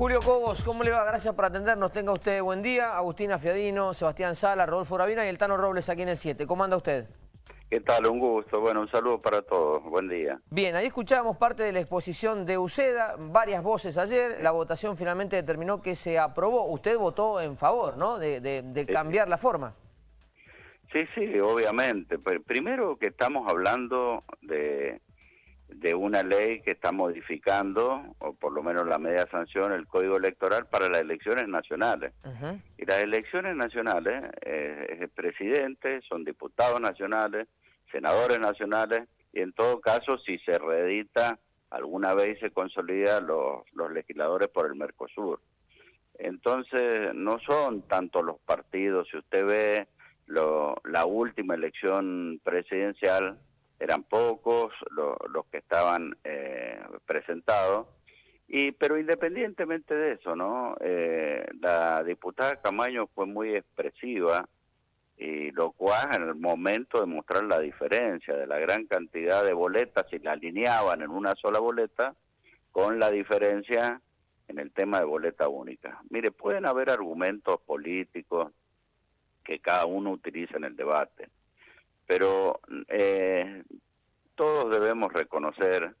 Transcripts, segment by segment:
Julio Cobos, ¿cómo le va? Gracias por atendernos. Tenga usted buen día. Agustina Fiadino, Sebastián Sala, Rodolfo Ravina y el Tano Robles aquí en el 7. ¿Cómo anda usted? ¿Qué tal? Un gusto. Bueno, un saludo para todos. Buen día. Bien, ahí escuchábamos parte de la exposición de UCEDA, varias voces ayer. La votación finalmente determinó que se aprobó. Usted votó en favor, ¿no? De, cambiar la forma. Sí, sí, obviamente. Primero que estamos hablando de, de una ley que está modificando, o por lo menos la media sanción, el Código Electoral para las elecciones nacionales. Y las elecciones nacionales, eh, es el presidente, son diputados nacionales, senadores nacionales, y en todo caso, si se reedita alguna vez se consolida los, los legisladores por el Mercosur. Entonces, no son tanto los partidos, si usted ve lo, la última elección presidencial, eran pocos los que estaban eh, presentados, y pero independientemente de eso, ¿no? Eh, la diputada Camaño fue muy expresiva, y lo cual en el momento de mostrar la diferencia de la gran cantidad de boletas, si la alineaban en una sola boleta, con la diferencia en el tema de boleta única. Mire, pueden haber argumentos políticos que cada uno utiliza en el debate, pero eh, todos debemos reconocer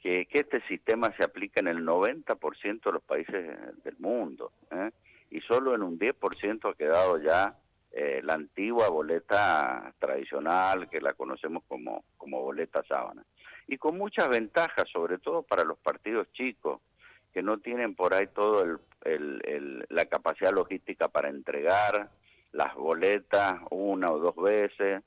que, este sistema se aplica en el 90% de los países del mundo ¿eh? y solo en un 10% ha quedado ya eh, la antigua boleta tradicional que la conocemos como, como boleta sábana. Y con muchas ventajas, sobre todo para los partidos chicos, que no tienen por ahí todo el, la capacidad logística para entregar las boletas una o dos veces,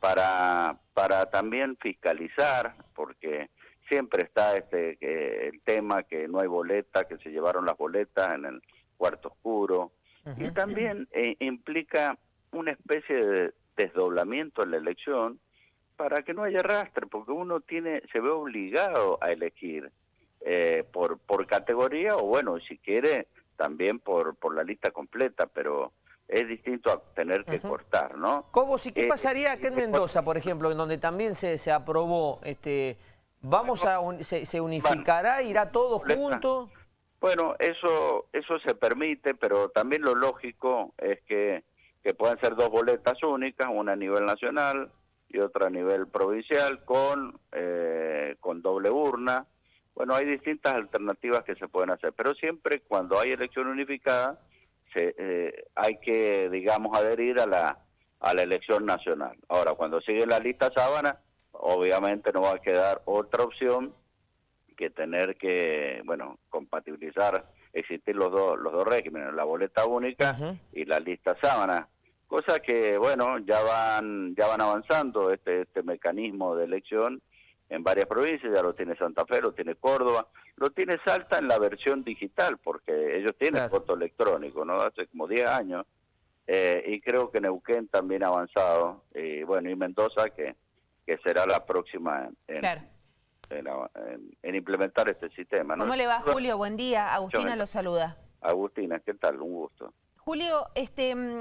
para, para también fiscalizar, porque siempre está este que, el tema que no hay boleta, que se llevaron las boletas en el cuarto oscuro, y también eh, implica una especie de desdoblamiento en la elección para que no haya rastre, porque uno tiene se ve obligado a elegir eh, por por categoría o bueno, si quiere también por por la lista completa, pero es distinto a tener que cortar, ¿no? ¿Cómo, si qué eh, pasaría aquí en Mendoza, por ejemplo, en donde también se, se aprobó, este, vamos a se, unificará, irá todo junto? Bueno, eso eso se permite, pero también lo lógico es que, que puedan ser dos boletas únicas, una a nivel nacional y otra a nivel provincial con, eh, con doble urna. Bueno, hay distintas alternativas que se pueden hacer, pero siempre cuando hay elección unificada, se, eh, hay que, digamos, adherir a la, a la elección nacional. Ahora, cuando sigue la lista sábana, obviamente no va a quedar otra opción que tener que, bueno, compatibilizar, existir los dos, los dos regímenes, la boleta única y la lista sábana. Cosa que, bueno, ya van, ya van avanzando este, este mecanismo de elección en varias provincias, ya lo tiene Santa Fe, lo tiene Córdoba, lo tiene Salta en la versión digital, porque ellos tienen voto electrónico, ¿no? Hace como 10 años, eh, y creo que Neuquén también ha avanzado, y bueno, y Mendoza, que, que será la próxima en, en, implementar este sistema. ¿Cómo le va, Julio? Buen día. Agustina lo saluda. Agustina, ¿qué tal? Un gusto. Julio, este, mm,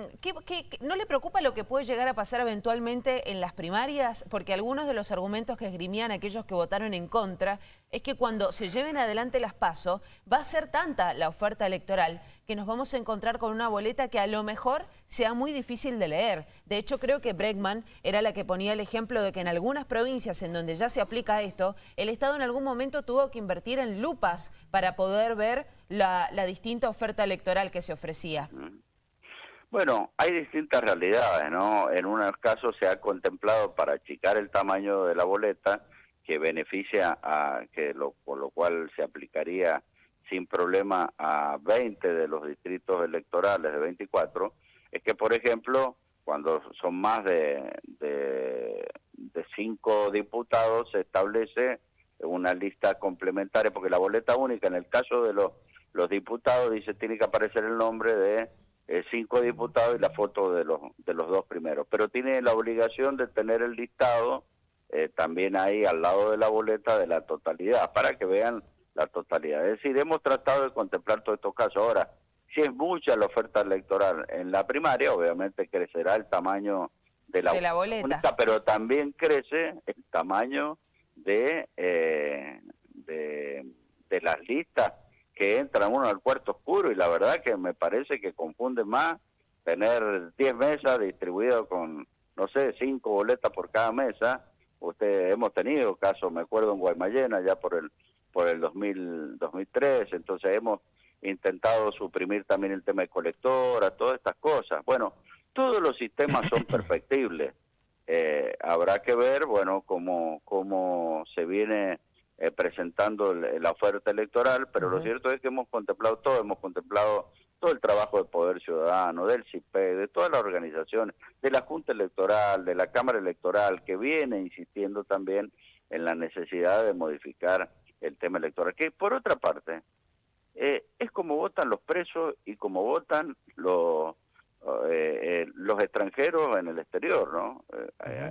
no le preocupa lo que puede llegar a pasar eventualmente en las primarias? Porque algunos de los argumentos que esgrimían aquellos que votaron en contra es que cuando se lleven adelante las PASO va a ser tanta la oferta electoral que nos vamos a encontrar con una boleta que a lo mejor sea muy difícil de leer. De hecho, creo que Bregman era la que ponía el ejemplo de que en algunas provincias en donde ya se aplica esto, el Estado en algún momento tuvo que invertir en lupas para poder ver la, distinta oferta electoral que se ofrecía. Bueno, hay distintas realidades, ¿no? En unos casos se ha contemplado para achicar el tamaño de la boleta, que beneficia a que lo, por lo cual se aplicaría sin problema a 20 de los distritos electorales de 24, es que, por ejemplo, cuando son más de, de, de cinco diputados, se establece una lista complementaria, porque la boleta única, en el caso de los, los diputados, dice tiene que aparecer el nombre de eh, cinco diputados y la foto de los, de los dos primeros, pero tiene la obligación de tener el listado eh, también ahí al lado de la boleta de la totalidad, para que vean la totalidad. Es decir, hemos tratado de contemplar todos estos casos. Ahora, si es mucha la oferta electoral en la primaria, obviamente crecerá el tamaño de la, boleta, pero también crece el tamaño de, eh, de, las listas que entra uno al cuarto oscuro y la verdad que me parece que confunde más tener 10 mesas distribuidas con, no sé, 5 boletas por cada mesa. Usted hemos tenido casos, me acuerdo en Guaymallena ya por el por el 2000, 2003, entonces hemos intentado suprimir también el tema de colectora, todas estas cosas. Bueno, todos los sistemas son perfectibles. Eh, habrá que ver, bueno, cómo, cómo se viene eh, presentando la oferta electoral, pero lo cierto es que hemos contemplado todo, hemos contemplado todo el trabajo del Poder Ciudadano, del CIPE, de todas las organizaciones, de la Junta Electoral, de la Cámara Electoral, que viene insistiendo también en la necesidad de modificar el tema electoral. Que por otra parte, eh, es como votan los presos y como votan los eh, eh, los extranjeros en el exterior, ¿no?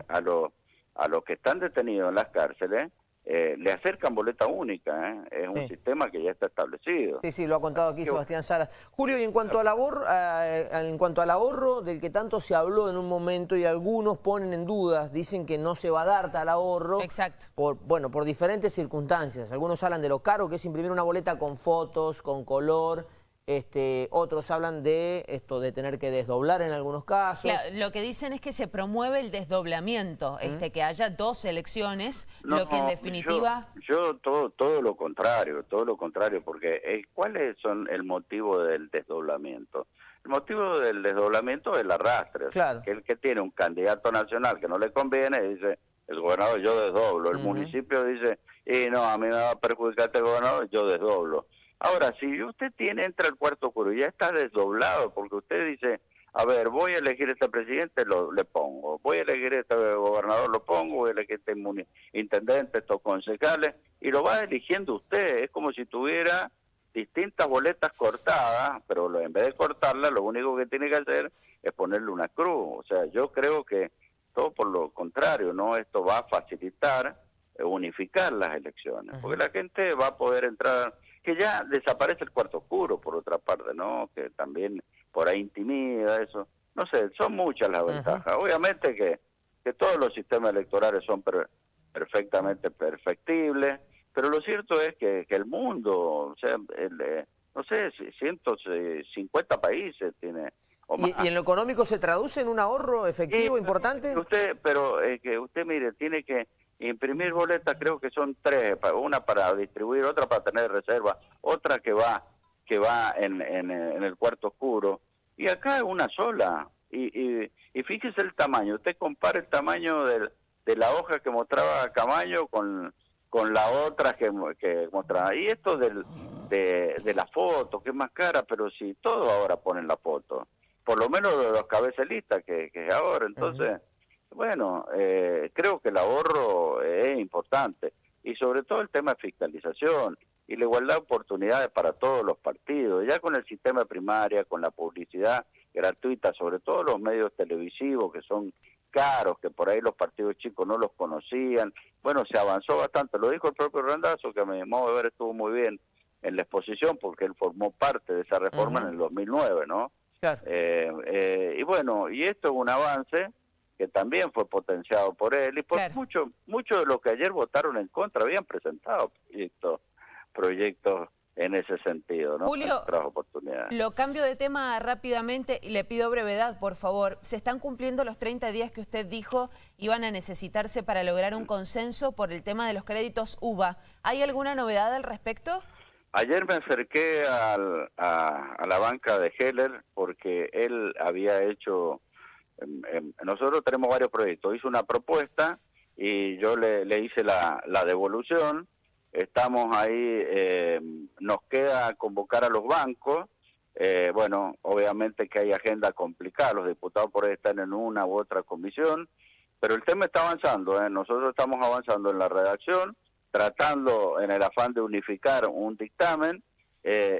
a los a los que están detenidos en las cárceles eh, le acercan boleta única, ¿eh? es un sistema que ya está establecido. Sí, sí, lo ha contado aquí Sebastián Sara. Julio, y en cuanto, al ahorro, eh, en cuanto al ahorro del que tanto se habló en un momento y algunos ponen en dudas, dicen que no se va a dar tal ahorro. Exacto. Por, bueno, por diferentes circunstancias. Algunos hablan de lo caro que es imprimir una boleta con fotos, con color, este, otros hablan de esto de tener que desdoblar en algunos casos. lo que dicen es que se promueve el desdoblamiento, este, que haya dos elecciones, lo que en definitiva... Yo, todo, todo lo contrario, todo lo contrario, porque eh, ¿cuál es son el motivo del desdoblamiento? El motivo del desdoblamiento es el arrastre, que el que tiene un candidato nacional que no le conviene dice, el gobernador yo desdoblo, el municipio dice, y no, a mí me va a perjudicar este gobernador, yo desdoblo. Ahora, si usted tiene, entra al cuarto oscuro ya está desdoblado, porque usted dice, a ver, voy a elegir este presidente, lo, le pongo, voy a elegir este gobernador, lo pongo, voy a elegir este intendente, estos concejales, y lo va eligiendo usted, es como si tuviera distintas boletas cortadas, pero en vez de cortarlas, lo único que tiene que hacer es ponerle una cruz. O sea, yo creo que todo por lo contrario, ¿no? Esto va a facilitar eh, unificar las elecciones, porque la gente va a poder entrar que ya desaparece el cuarto oscuro, por otra parte, ¿no? Que también por ahí intimida eso. No sé, son muchas las ventajas. Obviamente que, que todos los sistemas electorales son perfectamente perfectibles, pero lo cierto es que, que el mundo, o sea, el, eh, no sé, 150 países tiene... ¿Y, ¿Y, en lo económico se traduce en un ahorro efectivo importante? Usted, pero es que usted mire, tiene que imprimir boletas creo que son tres, una para distribuir, otra para tener reserva, otra que va que va en, en, el cuarto oscuro, y acá es una sola. Y, y, fíjese el tamaño, usted compara el tamaño de, de la hoja que mostraba Camaño con, con la otra que, que mostraba. Y esto del, de, de la foto, que es más cara, pero si todo ahora ponen la foto, por lo menos de los cabecelistas que, que ahora, entonces... Bueno, eh, creo que el ahorro es importante y sobre todo el tema de fiscalización y la igualdad de oportunidades para todos los partidos, ya con el sistema primaria, con la publicidad gratuita, sobre todo los medios televisivos que son caros, que por ahí los partidos chicos no los conocían. Bueno, se avanzó bastante, lo dijo el propio Randazo, que a mi modo de ver estuvo muy bien en la exposición porque él formó parte de esa reforma en el 2009, ¿no? Eh, eh, y bueno, y esto es un avance que también fue potenciado por él y por muchos muchos de los que ayer votaron en contra habían presentado proyectos proyectos en ese sentido, ¿no? Julio, lo cambio de tema rápidamente y le pido brevedad, por favor. ¿Se están cumpliendo los 30 días que usted dijo iban a necesitarse para lograr un consenso por el tema de los créditos UBA? ¿Hay alguna novedad al respecto? Ayer me acerqué al, a, a, la banca de Heller porque él había hecho nosotros tenemos varios proyectos. Hice una propuesta y yo le, hice la, devolución. Estamos ahí, eh, nos queda convocar a los bancos. Eh, bueno, obviamente que hay agenda complicada, los diputados por ahí están en una u otra comisión, pero el tema está avanzando. ¿eh? Nosotros estamos avanzando en la redacción, tratando en el afán de unificar un dictamen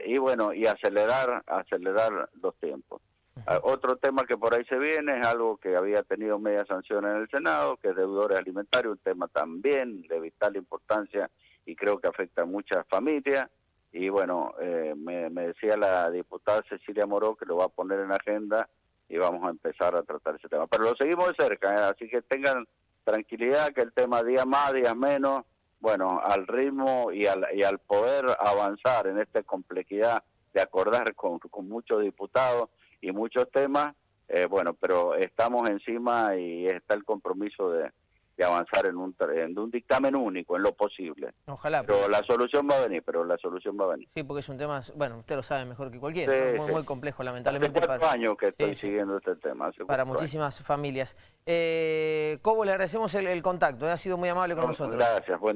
y bueno, y acelerar, acelerar los tiempos. Ah, otro tema que por ahí se viene es algo que había tenido media sanción en el Senado, que es deudores alimentarios, un tema también de vital importancia y creo que afecta a muchas familias. Y bueno, eh, me, decía la diputada Cecilia Moró que lo va a poner en agenda y vamos a empezar a tratar ese tema. Pero lo seguimos de cerca, ¿eh? así que tengan tranquilidad que el tema día más, día menos, bueno, al ritmo y al, y al poder avanzar en esta complejidad de acordar con, con muchos diputados y muchos temas, eh, bueno, pero estamos encima y está el compromiso de, de avanzar en un, en un dictamen único, en lo posible. Ojalá. Pero la solución va a venir, pero la solución va a venir. Sí, porque es un tema, bueno, usted lo sabe mejor que cualquiera, Sí, muy, sí. muy complejo, lamentablemente. Hace cuatro para- años que estoy Sí, siguiendo este tema. para años. muchísimas familias. Eh, Cobo, le agradecemos el, el contacto, eh, ha sido muy amable con nosotros. Gracias, buen